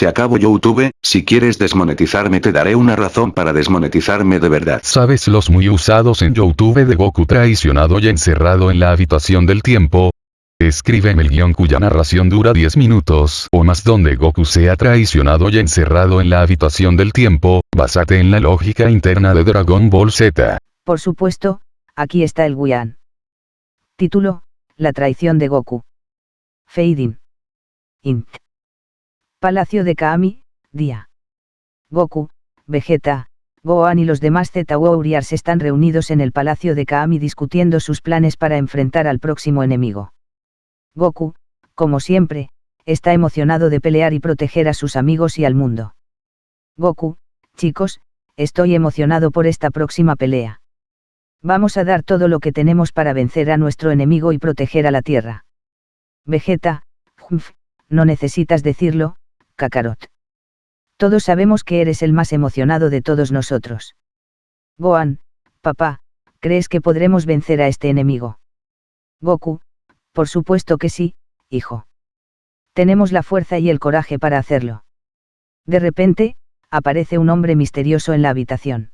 Se acabó YouTube, si quieres desmonetizarme te daré una razón para desmonetizarme de verdad. ¿Sabes los muy usados en YouTube de Goku traicionado y encerrado en la habitación del tiempo? Escríbeme el guion cuya narración dura 10 minutos o más donde Goku sea traicionado y encerrado en la habitación del tiempo, basate en la lógica interna de Dragon Ball Z. Por supuesto, aquí está el guion. Título, La traición de Goku. Fading. Int. Palacio de Kaami, día. Goku, Vegeta, Gohan y los demás Z Warriors están reunidos en el Palacio de Kaami discutiendo sus planes para enfrentar al próximo enemigo. Goku, como siempre, está emocionado de pelear y proteger a sus amigos y al mundo. Goku, chicos, estoy emocionado por esta próxima pelea. Vamos a dar todo lo que tenemos para vencer a nuestro enemigo y proteger a la Tierra. Vegeta, no necesitas decirlo, Kakarot. Todos sabemos que eres el más emocionado de todos nosotros. Gohan, papá, ¿crees que podremos vencer a este enemigo? Goku, por supuesto que sí, hijo. Tenemos la fuerza y el coraje para hacerlo. De repente, aparece un hombre misterioso en la habitación.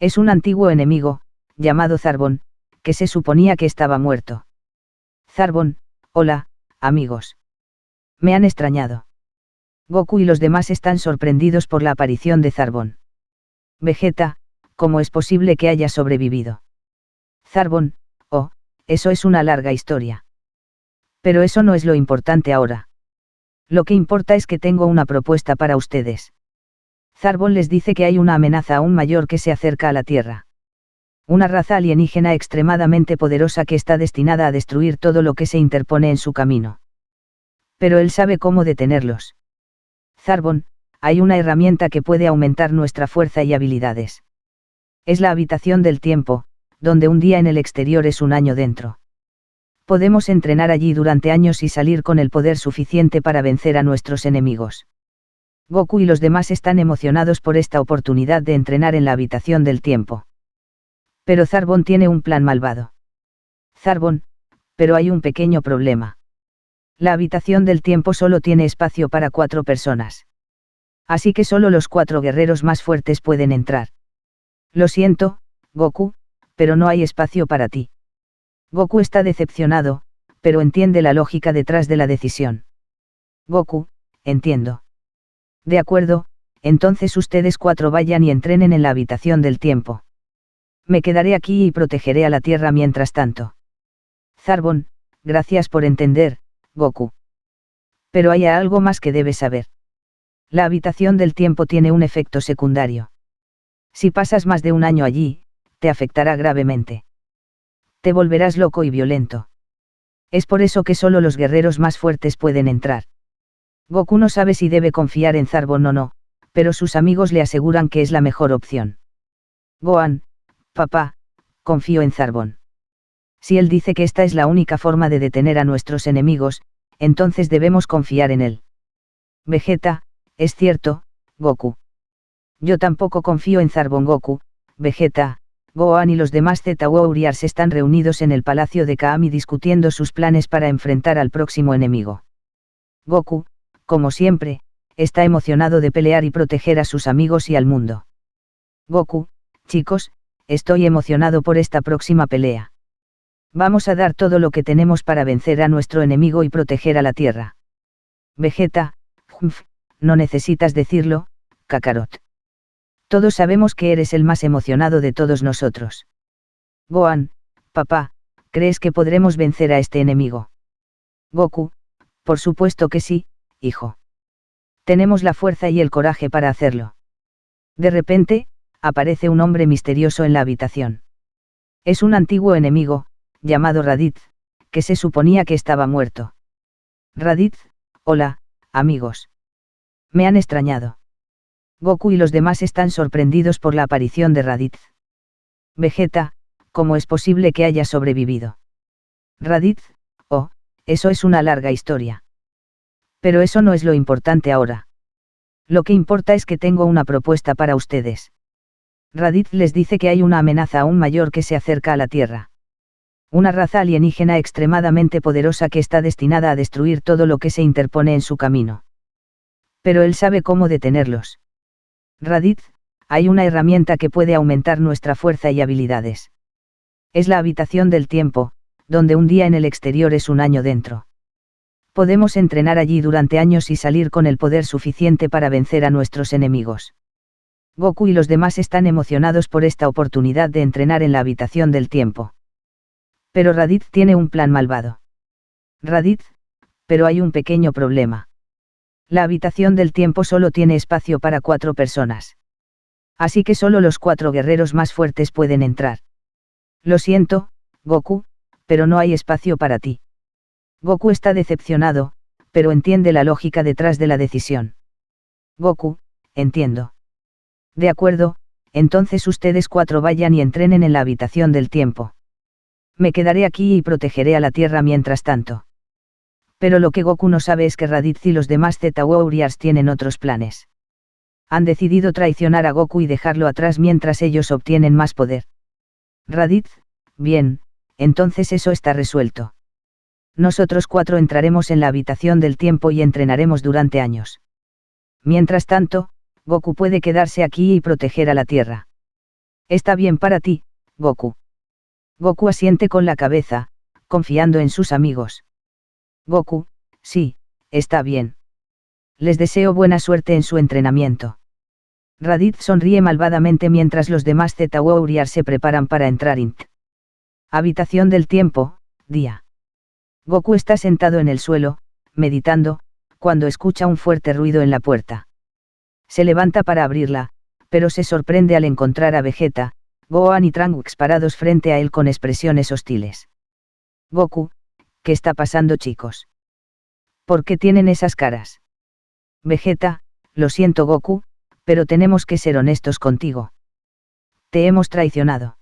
Es un antiguo enemigo, llamado Zarbon, que se suponía que estaba muerto. Zarbon, hola, amigos. Me han extrañado. Goku y los demás están sorprendidos por la aparición de Zarbon. Vegeta, ¿cómo es posible que haya sobrevivido? Zarbon, oh, eso es una larga historia. Pero eso no es lo importante ahora. Lo que importa es que tengo una propuesta para ustedes. Zarbon les dice que hay una amenaza aún mayor que se acerca a la Tierra. Una raza alienígena extremadamente poderosa que está destinada a destruir todo lo que se interpone en su camino. Pero él sabe cómo detenerlos. Zarbon, hay una herramienta que puede aumentar nuestra fuerza y habilidades. Es la habitación del tiempo, donde un día en el exterior es un año dentro. Podemos entrenar allí durante años y salir con el poder suficiente para vencer a nuestros enemigos. Goku y los demás están emocionados por esta oportunidad de entrenar en la habitación del tiempo. Pero Zarbon tiene un plan malvado. Zarbon, pero hay un pequeño problema. La habitación del tiempo solo tiene espacio para cuatro personas. Así que solo los cuatro guerreros más fuertes pueden entrar. Lo siento, Goku, pero no hay espacio para ti. Goku está decepcionado, pero entiende la lógica detrás de la decisión. Goku, entiendo. De acuerdo, entonces ustedes cuatro vayan y entrenen en la habitación del tiempo. Me quedaré aquí y protegeré a la Tierra mientras tanto. Zarbon, gracias por entender, Goku. Pero hay algo más que debes saber. La habitación del tiempo tiene un efecto secundario. Si pasas más de un año allí, te afectará gravemente. Te volverás loco y violento. Es por eso que solo los guerreros más fuertes pueden entrar. Goku no sabe si debe confiar en Zarbon o no, pero sus amigos le aseguran que es la mejor opción. Gohan, papá, confío en Zarbon. Si él dice que esta es la única forma de detener a nuestros enemigos, entonces debemos confiar en él. Vegeta, es cierto, Goku. Yo tampoco confío en Zarbon Goku, Vegeta, Gohan y los demás Z Warriors están reunidos en el palacio de Kaami discutiendo sus planes para enfrentar al próximo enemigo. Goku, como siempre, está emocionado de pelear y proteger a sus amigos y al mundo. Goku, chicos, estoy emocionado por esta próxima pelea. Vamos a dar todo lo que tenemos para vencer a nuestro enemigo y proteger a la Tierra. Vegeta, no necesitas decirlo, Kakarot. Todos sabemos que eres el más emocionado de todos nosotros. Gohan, papá, ¿crees que podremos vencer a este enemigo? Goku, por supuesto que sí, hijo. Tenemos la fuerza y el coraje para hacerlo. De repente, aparece un hombre misterioso en la habitación. Es un antiguo enemigo, llamado Raditz, que se suponía que estaba muerto. Raditz, hola, amigos. Me han extrañado. Goku y los demás están sorprendidos por la aparición de Raditz. Vegeta, ¿cómo es posible que haya sobrevivido? Raditz, oh, eso es una larga historia. Pero eso no es lo importante ahora. Lo que importa es que tengo una propuesta para ustedes. Raditz les dice que hay una amenaza aún mayor que se acerca a la Tierra una raza alienígena extremadamente poderosa que está destinada a destruir todo lo que se interpone en su camino. Pero él sabe cómo detenerlos. Raditz, hay una herramienta que puede aumentar nuestra fuerza y habilidades. Es la habitación del tiempo, donde un día en el exterior es un año dentro. Podemos entrenar allí durante años y salir con el poder suficiente para vencer a nuestros enemigos. Goku y los demás están emocionados por esta oportunidad de entrenar en la habitación del tiempo. Pero Raditz tiene un plan malvado. Raditz, pero hay un pequeño problema. La habitación del tiempo solo tiene espacio para cuatro personas. Así que solo los cuatro guerreros más fuertes pueden entrar. Lo siento, Goku, pero no hay espacio para ti. Goku está decepcionado, pero entiende la lógica detrás de la decisión. Goku, entiendo. De acuerdo, entonces ustedes cuatro vayan y entrenen en la habitación del tiempo. Me quedaré aquí y protegeré a la Tierra mientras tanto. Pero lo que Goku no sabe es que Raditz y los demás Z Warriors tienen otros planes. Han decidido traicionar a Goku y dejarlo atrás mientras ellos obtienen más poder. Raditz, bien, entonces eso está resuelto. Nosotros cuatro entraremos en la habitación del tiempo y entrenaremos durante años. Mientras tanto, Goku puede quedarse aquí y proteger a la Tierra. Está bien para ti, Goku. Goku asiente con la cabeza, confiando en sus amigos. Goku, sí, está bien. Les deseo buena suerte en su entrenamiento. Raditz sonríe malvadamente mientras los demás Z Warriors se preparan para entrar int. Habitación del tiempo, día. Goku está sentado en el suelo, meditando, cuando escucha un fuerte ruido en la puerta. Se levanta para abrirla, pero se sorprende al encontrar a Vegeta, Gohan y Trunks parados frente a él con expresiones hostiles. Goku, ¿qué está pasando chicos? ¿Por qué tienen esas caras? Vegeta, lo siento Goku, pero tenemos que ser honestos contigo. Te hemos traicionado.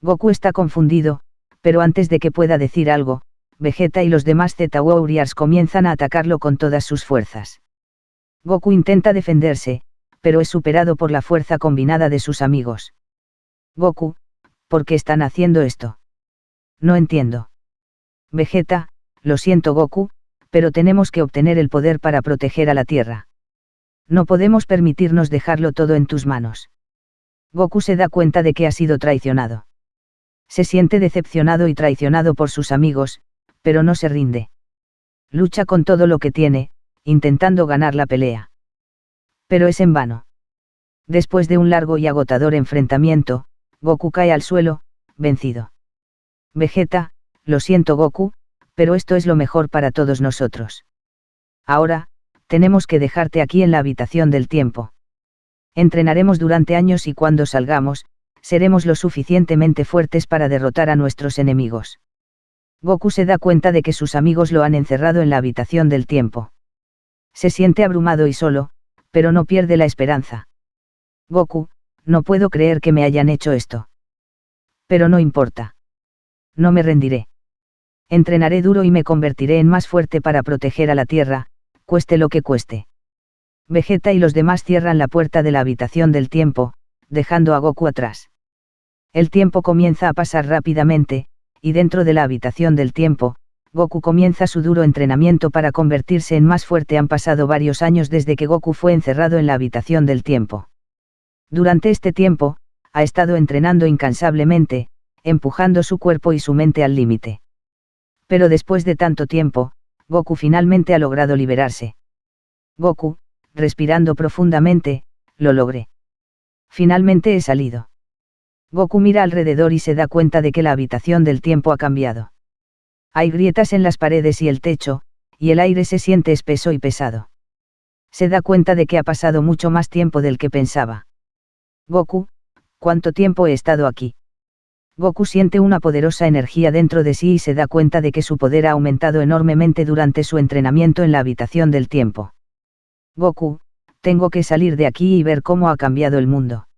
Goku está confundido, pero antes de que pueda decir algo, Vegeta y los demás Z Warriors comienzan a atacarlo con todas sus fuerzas. Goku intenta defenderse, pero es superado por la fuerza combinada de sus amigos. Goku, ¿por qué están haciendo esto? No entiendo. Vegeta, lo siento Goku, pero tenemos que obtener el poder para proteger a la Tierra. No podemos permitirnos dejarlo todo en tus manos. Goku se da cuenta de que ha sido traicionado. Se siente decepcionado y traicionado por sus amigos, pero no se rinde. Lucha con todo lo que tiene, intentando ganar la pelea. Pero es en vano. Después de un largo y agotador enfrentamiento, Goku cae al suelo, vencido. Vegeta, lo siento Goku, pero esto es lo mejor para todos nosotros. Ahora, tenemos que dejarte aquí en la habitación del tiempo. Entrenaremos durante años y cuando salgamos, seremos lo suficientemente fuertes para derrotar a nuestros enemigos. Goku se da cuenta de que sus amigos lo han encerrado en la habitación del tiempo. Se siente abrumado y solo, pero no pierde la esperanza. Goku, no puedo creer que me hayan hecho esto. Pero no importa. No me rendiré. Entrenaré duro y me convertiré en más fuerte para proteger a la Tierra, cueste lo que cueste. Vegeta y los demás cierran la puerta de la habitación del tiempo, dejando a Goku atrás. El tiempo comienza a pasar rápidamente, y dentro de la habitación del tiempo, Goku comienza su duro entrenamiento para convertirse en más fuerte. Han pasado varios años desde que Goku fue encerrado en la habitación del tiempo. Durante este tiempo, ha estado entrenando incansablemente, empujando su cuerpo y su mente al límite. Pero después de tanto tiempo, Goku finalmente ha logrado liberarse. Goku, respirando profundamente, lo logré. Finalmente he salido. Goku mira alrededor y se da cuenta de que la habitación del tiempo ha cambiado. Hay grietas en las paredes y el techo, y el aire se siente espeso y pesado. Se da cuenta de que ha pasado mucho más tiempo del que pensaba. Goku, ¿cuánto tiempo he estado aquí? Goku siente una poderosa energía dentro de sí y se da cuenta de que su poder ha aumentado enormemente durante su entrenamiento en la habitación del tiempo. Goku, tengo que salir de aquí y ver cómo ha cambiado el mundo.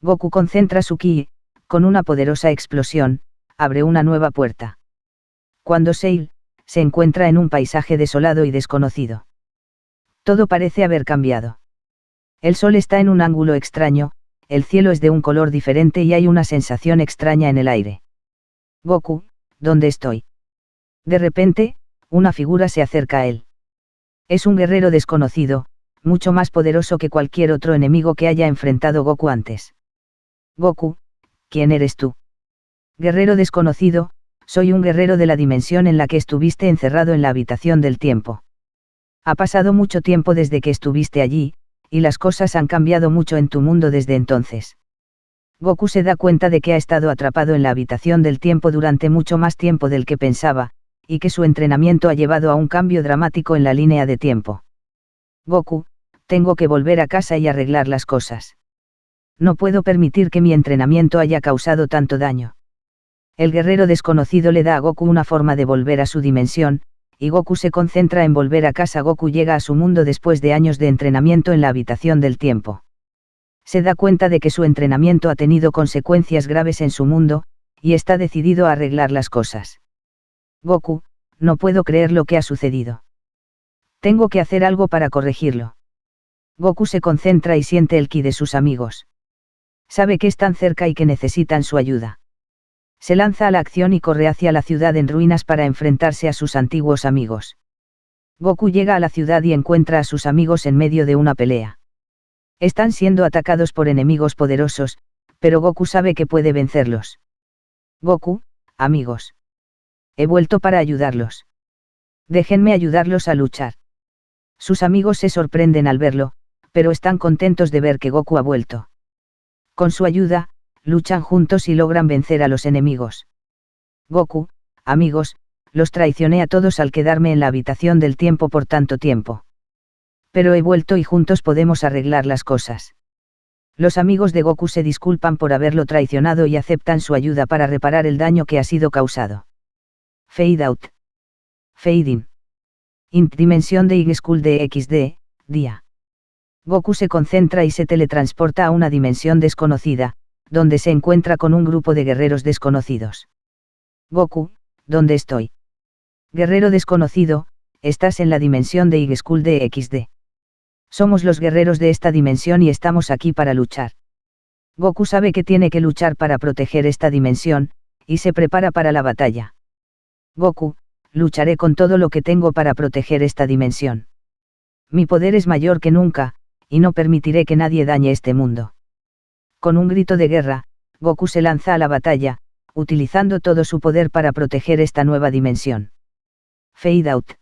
Goku concentra su ki, con una poderosa explosión, abre una nueva puerta. Cuando Seil, se encuentra en un paisaje desolado y desconocido. Todo parece haber cambiado. El sol está en un ángulo extraño, el cielo es de un color diferente y hay una sensación extraña en el aire. Goku, ¿dónde estoy? De repente, una figura se acerca a él. Es un guerrero desconocido, mucho más poderoso que cualquier otro enemigo que haya enfrentado Goku antes. Goku, ¿quién eres tú? Guerrero desconocido, soy un guerrero de la dimensión en la que estuviste encerrado en la habitación del tiempo. Ha pasado mucho tiempo desde que estuviste allí, y las cosas han cambiado mucho en tu mundo desde entonces. Goku se da cuenta de que ha estado atrapado en la habitación del tiempo durante mucho más tiempo del que pensaba, y que su entrenamiento ha llevado a un cambio dramático en la línea de tiempo. Goku, tengo que volver a casa y arreglar las cosas. No puedo permitir que mi entrenamiento haya causado tanto daño. El guerrero desconocido le da a Goku una forma de volver a su dimensión, y Goku se concentra en volver a casa. Goku llega a su mundo después de años de entrenamiento en la habitación del tiempo. Se da cuenta de que su entrenamiento ha tenido consecuencias graves en su mundo, y está decidido a arreglar las cosas. Goku, no puedo creer lo que ha sucedido. Tengo que hacer algo para corregirlo. Goku se concentra y siente el ki de sus amigos. Sabe que están cerca y que necesitan su ayuda se lanza a la acción y corre hacia la ciudad en ruinas para enfrentarse a sus antiguos amigos. Goku llega a la ciudad y encuentra a sus amigos en medio de una pelea. Están siendo atacados por enemigos poderosos, pero Goku sabe que puede vencerlos. Goku, amigos. He vuelto para ayudarlos. Déjenme ayudarlos a luchar. Sus amigos se sorprenden al verlo, pero están contentos de ver que Goku ha vuelto. Con su ayuda, luchan juntos y logran vencer a los enemigos. Goku, amigos, los traicioné a todos al quedarme en la habitación del tiempo por tanto tiempo. Pero he vuelto y juntos podemos arreglar las cosas. Los amigos de Goku se disculpan por haberlo traicionado y aceptan su ayuda para reparar el daño que ha sido causado. Fade out. Fade in. Int dimensión de Y School de XD, día. Goku se concentra y se teletransporta a una dimensión desconocida, donde se encuentra con un grupo de guerreros desconocidos. Goku, ¿dónde estoy? Guerrero desconocido, estás en la dimensión de Igeschool de XD. Somos los guerreros de esta dimensión y estamos aquí para luchar. Goku sabe que tiene que luchar para proteger esta dimensión, y se prepara para la batalla. Goku, lucharé con todo lo que tengo para proteger esta dimensión. Mi poder es mayor que nunca, y no permitiré que nadie dañe este mundo. Con un grito de guerra, Goku se lanza a la batalla, utilizando todo su poder para proteger esta nueva dimensión. Fade out.